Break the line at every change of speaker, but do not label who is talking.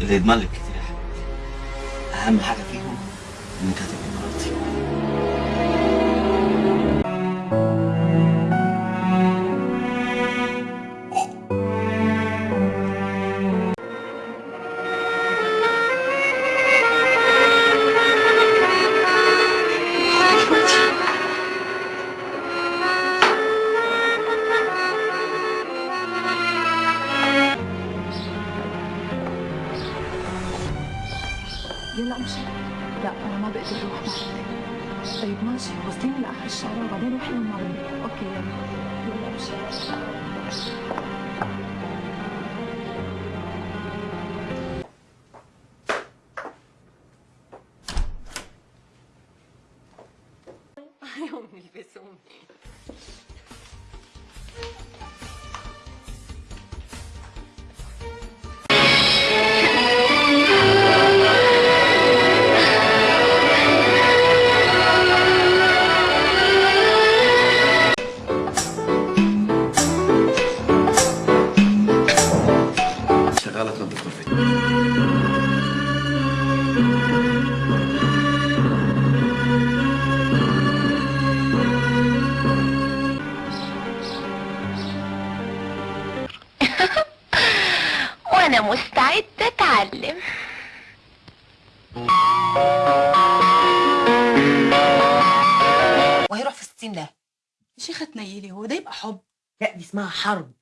اللي يضمن لك كتير يا حبيبتي أهم حاجة فيهم انك
يلا أمشي. لا أنا ما بقدر أروح معك طيب ماشي. وصليني لآخر الشارع وبعدين روحي للمغرب. أوكي يلا. يلا أمشي.
يوم يلبسوني
مستعد اتعلم
وهيروح في 60 ده.
يا شيخة تنيلي هو ده يبقى حب؟
لا دي اسمها حرب.